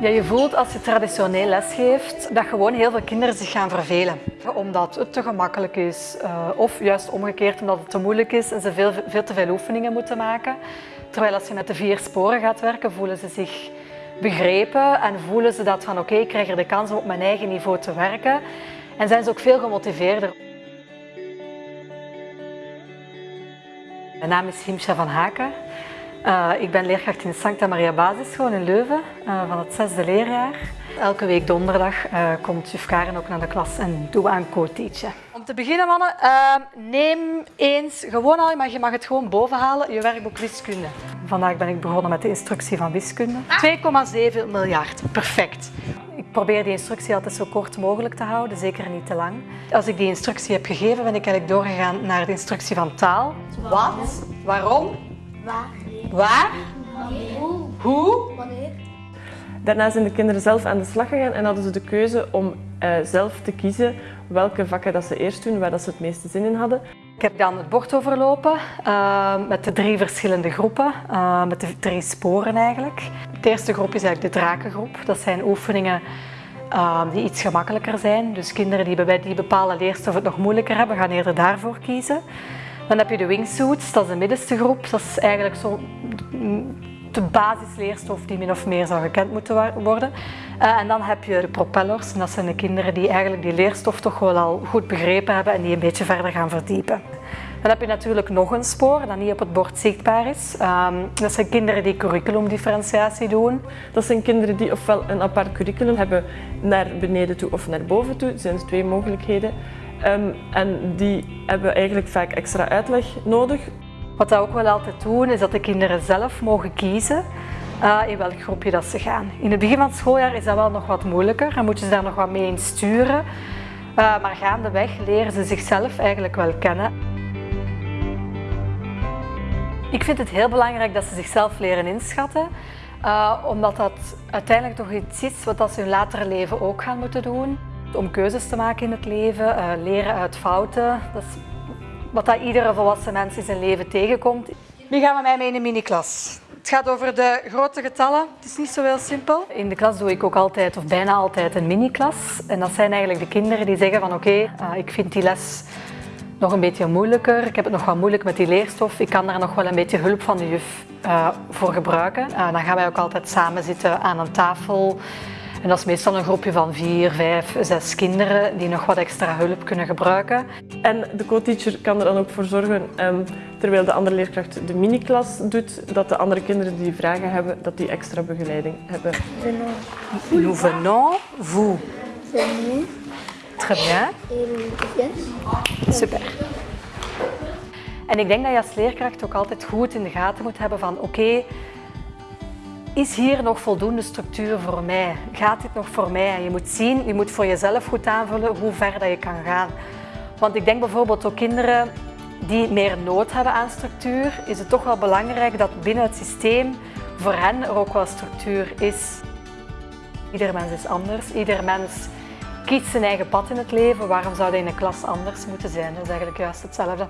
Ja, je voelt als je traditioneel lesgeeft dat gewoon heel veel kinderen zich gaan vervelen. Omdat het te gemakkelijk is uh, of juist omgekeerd omdat het te moeilijk is en ze veel, veel te veel oefeningen moeten maken. Terwijl als je met de vier sporen gaat werken voelen ze zich begrepen en voelen ze dat van oké, ik krijg er de kans om op mijn eigen niveau te werken. En zijn ze ook veel gemotiveerder. Mijn naam is Himsha van Haken. Uh, ik ben leerkracht in Sancta Maria Basisschool in Leuven uh, van het zesde leerjaar. Elke week donderdag uh, komt juf Karen ook naar de klas en doen we aan co-teachen. Om te beginnen mannen, neem eens gewoon al, maar je mag het gewoon boven halen, je werkboek wiskunde. Vandaag ben ik begonnen met de instructie van wiskunde. 2,7 miljard, perfect. Ik probeer die instructie altijd zo kort mogelijk te houden, zeker niet te lang. Als ik die instructie heb gegeven, ben ik eigenlijk doorgegaan naar de instructie van taal. Wat? Waarom? Waar? Waar? Hoe? Hoe? Wanneer? Daarna zijn de kinderen zelf aan de slag gegaan en hadden ze de keuze om uh, zelf te kiezen welke vakken dat ze eerst doen, waar dat ze het meeste zin in hadden. Ik heb dan het bord overlopen uh, met de drie verschillende groepen, uh, met de drie sporen eigenlijk. De eerste groep is eigenlijk de drakengroep. Dat zijn oefeningen die iets gemakkelijker zijn. Dus kinderen die bij die bepaalde leerstof het nog moeilijker hebben, gaan eerder daarvoor kiezen. Dan heb je de wingsuits, dat is de middenste groep. Dat is eigenlijk zo de basisleerstof die min of meer zou gekend moeten worden. Uh, en dan heb je de propellers, en dat zijn de kinderen die eigenlijk die leerstof toch wel al goed begrepen hebben en die een beetje verder gaan verdiepen. Dan heb je natuurlijk nog een spoor dat niet op het bord zichtbaar is. Um, dat zijn kinderen die curriculumdifferentiatie doen. Dat zijn kinderen die ofwel een apart curriculum hebben naar beneden toe of naar boven toe. Zijn twee mogelijkheden. Um, en die hebben eigenlijk vaak extra uitleg nodig. Wat we ook wel altijd doen, is dat de kinderen zelf mogen kiezen uh, in welk groepje dat ze gaan. In het begin van het schooljaar is dat wel nog wat moeilijker en moet je ze daar nog wat mee in sturen. Uh, maar gaandeweg leren ze zichzelf eigenlijk wel kennen. Ik vind het heel belangrijk dat ze zichzelf leren inschatten. Uh, omdat dat uiteindelijk toch iets is wat ze hun latere leven ook gaan moeten doen om keuzes te maken in het leven, uh, leren uit fouten. Dat is wat dat iedere volwassen mens in zijn leven tegenkomt. Nu gaan we mij mee in een mini-klas. Het gaat over de grote getallen. Het is niet zo heel simpel. In de klas doe ik ook altijd, of bijna altijd, een mini-klas. En dat zijn eigenlijk de kinderen die zeggen van oké, okay, uh, ik vind die les nog een beetje moeilijker. Ik heb het nog wat moeilijk met die leerstof. Ik kan daar nog wel een beetje hulp van de juf uh, voor gebruiken. Uh, dan gaan wij ook altijd samen zitten aan een tafel. En dat is meestal een groepje van vier, vijf, zes kinderen die nog wat extra hulp kunnen gebruiken. En de co-teacher kan er dan ook voor zorgen, um, terwijl de andere leerkracht de mini-klas doet, dat de andere kinderen die vragen hebben, dat die extra begeleiding hebben. Nous venons, vous. Venons. Très bien. Yes. Super. En ik denk dat je als leerkracht ook altijd goed in de gaten moet hebben van oké, okay, is hier nog voldoende structuur voor mij? Gaat dit nog voor mij? Je moet zien, je moet voor jezelf goed aanvullen hoe ver dat je kan gaan. Want ik denk bijvoorbeeld ook kinderen die meer nood hebben aan structuur, is het toch wel belangrijk dat binnen het systeem voor hen er ook wel structuur is. Ieder mens is anders, ieder mens kiest zijn eigen pad in het leven. Waarom zou dat in een klas anders moeten zijn? Dat is eigenlijk juist hetzelfde.